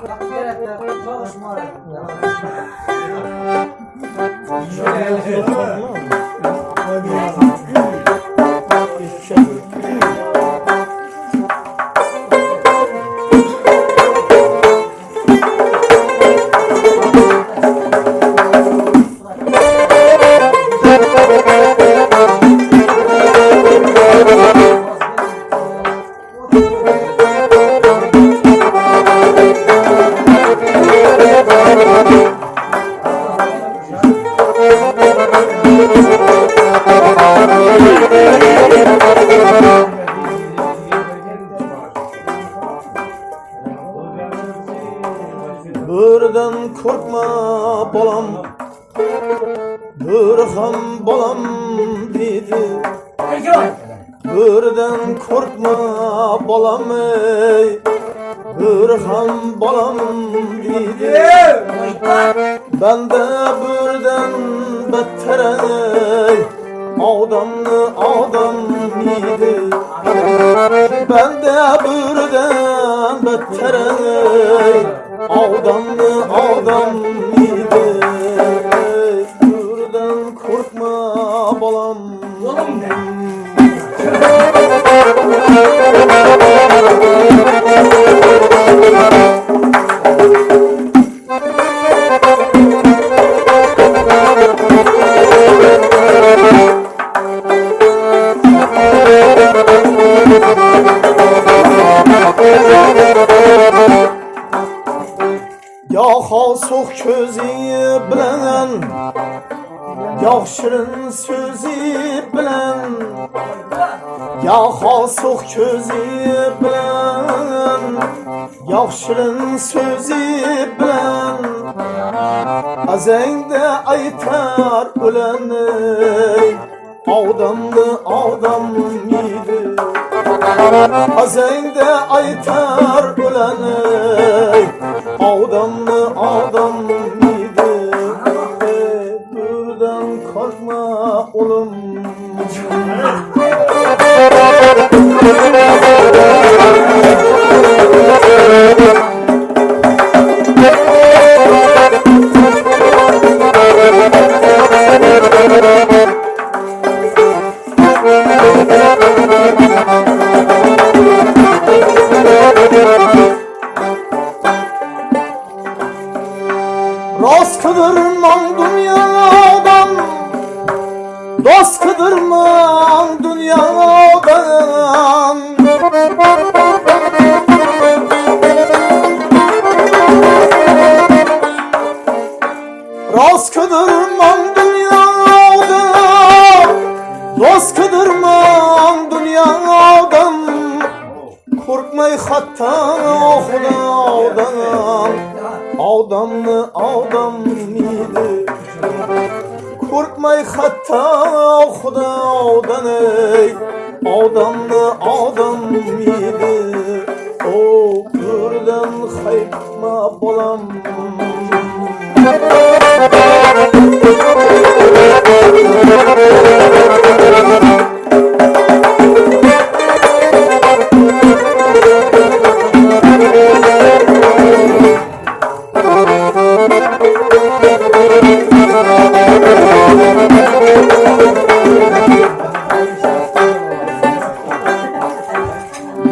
Birden korkma bolam. Bir ham bolam dedi. Birden korkma bolam ey. Bir ham bolam dedi. Ben de birden better ey. Adamlı adam idi Ben de birden so'q ko'zi bilan Ya shirin so'zi bilan Ya so'q ko'zi bilan Ya shirin so'zi bilan Azangda aytar ulanni Odamni odam yedi Azengde aytar ulanı Adamlı oğlum. Rost kıdırmam dünyadan Dost kıdırmam dünyadan Rost kıdırmam dünyadan Dost kıdırmam dünyadan Korkmay hatta Xudodan Odamni odam miydi Korkmay hatta Xudodan ey Odamni odam miydi O birdan haytma bolam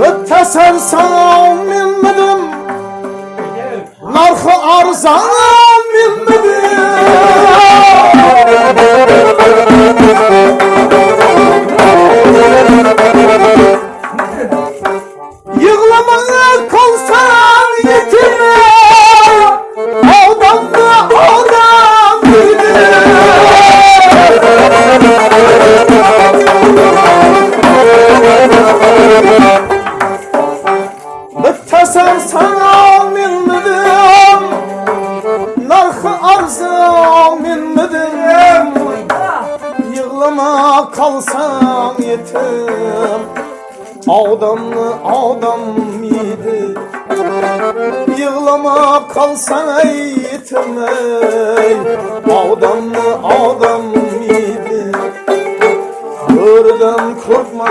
Müttesel sana minmedim Narxı arzan Yığlamaya Yığlama kalsan ey ey Adamlı adam yedi Birden korkma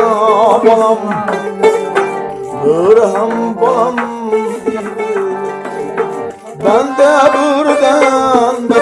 balam Bir ham balam yedi Bende birden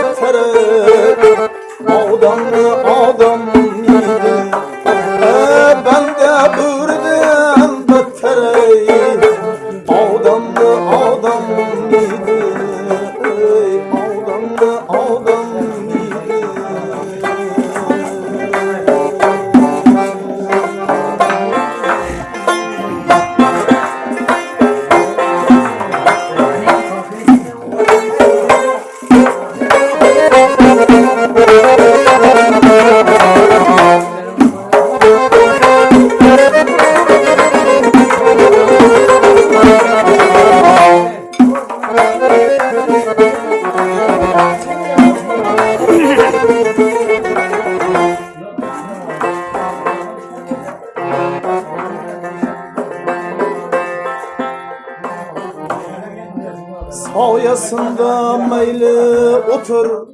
Sayasında meyli otur.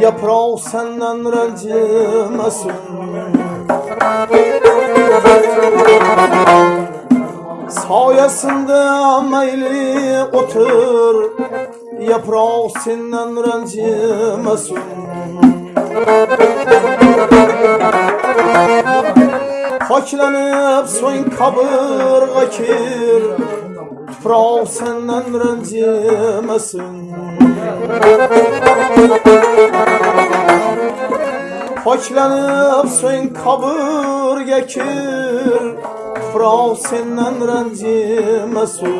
Yaprağı senden rencimesin Sayasında meyli otur. Yaprağı senden rencimesin Paklanıp soyun kabırga kir Tuprağı senden rencimesin Paklanıp soyun kabırga kir Tuprağı senden rencimesin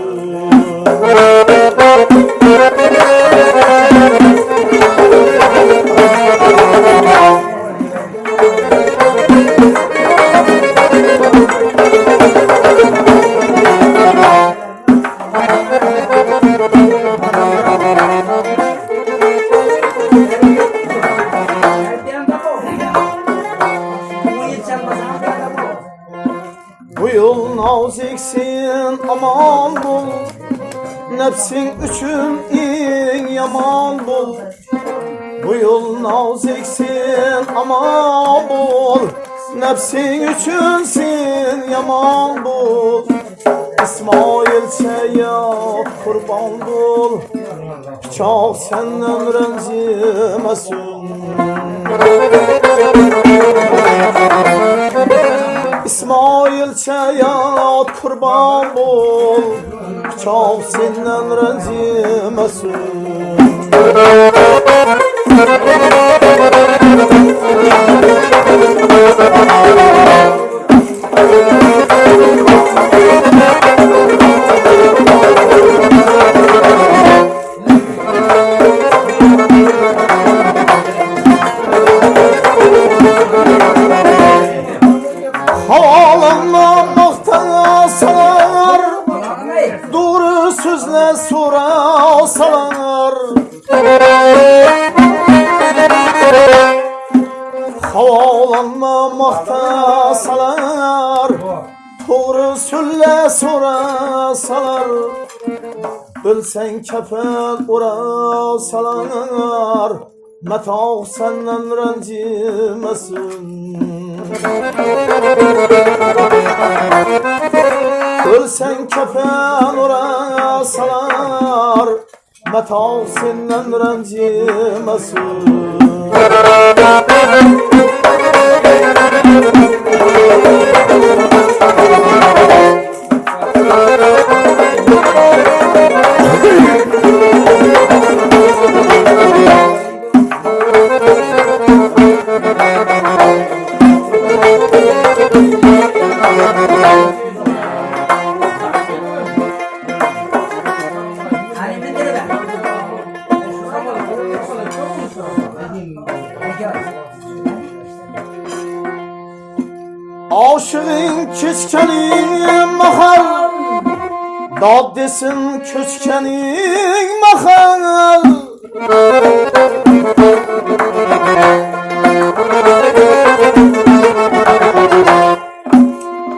naziksin aman bul. Nefsin üçün in yaman bul. Bu yıl naziksin aman bul. Nefsin üçünsin yaman bul. İsmail çaya kurban bul. Çok senden rencimesin İsmail çaya kurban bol Çok senden rencimesin Havalanmamakta sonra salar Havalanmamakta salar Doğru sözle sonra salar Ölsen kefen ora salar Meta senden rencimesin. Ölsen kefen ora Meta senden rencimesin Dad desin köçkenin mahal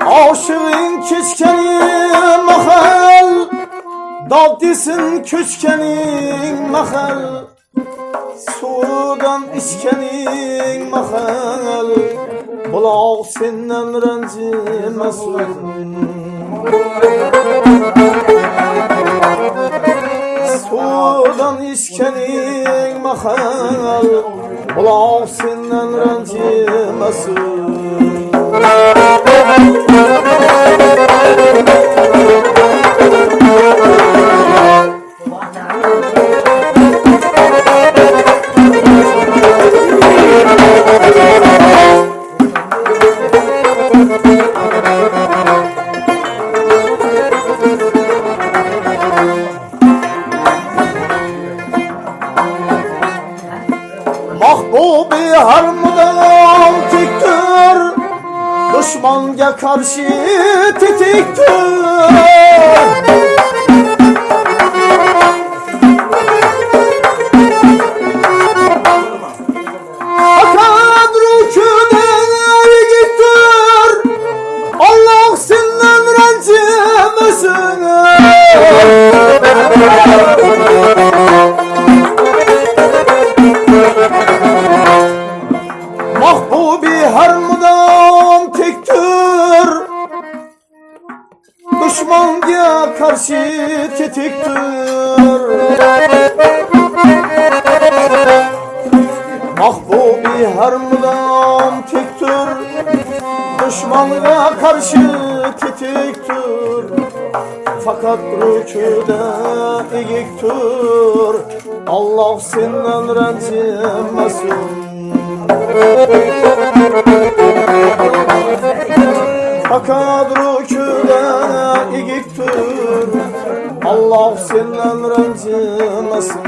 Aşığın keçkenin mahal Dad desin köçkenin mahal Sudan içkenin mahal Bulaq senden rencimesin Sudan içkenin mahal Ulan senden rencimesin Mahbubi Düşmanga karşı tetiktir Düşmanga karşı tetiktir Fakat rüküde iyiktir Allah senden rencimesin Fakat rüküde iyiktir Allah senden rencimesin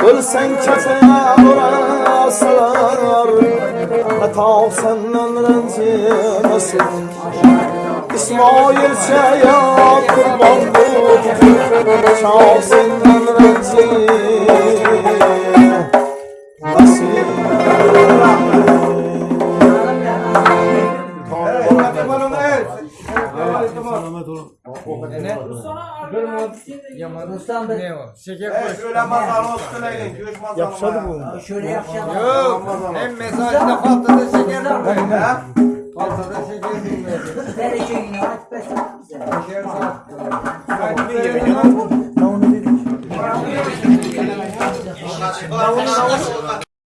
Ölsen kefene vurasalar Hata senden rencimesin İsmail çaya kurban bu Selamet olun. Yamanustan da ne var? Şey şeker koy. Şöyle mazarı söyleyin. Göç mazarı. Yapışadı bu. Şöyle yapışadı. Yok. Hem mesajda patladı şeker koy. Patladı şeker koy. Her şeyin aç be. Şeker koy. Davulu davulu. Davulu davulu.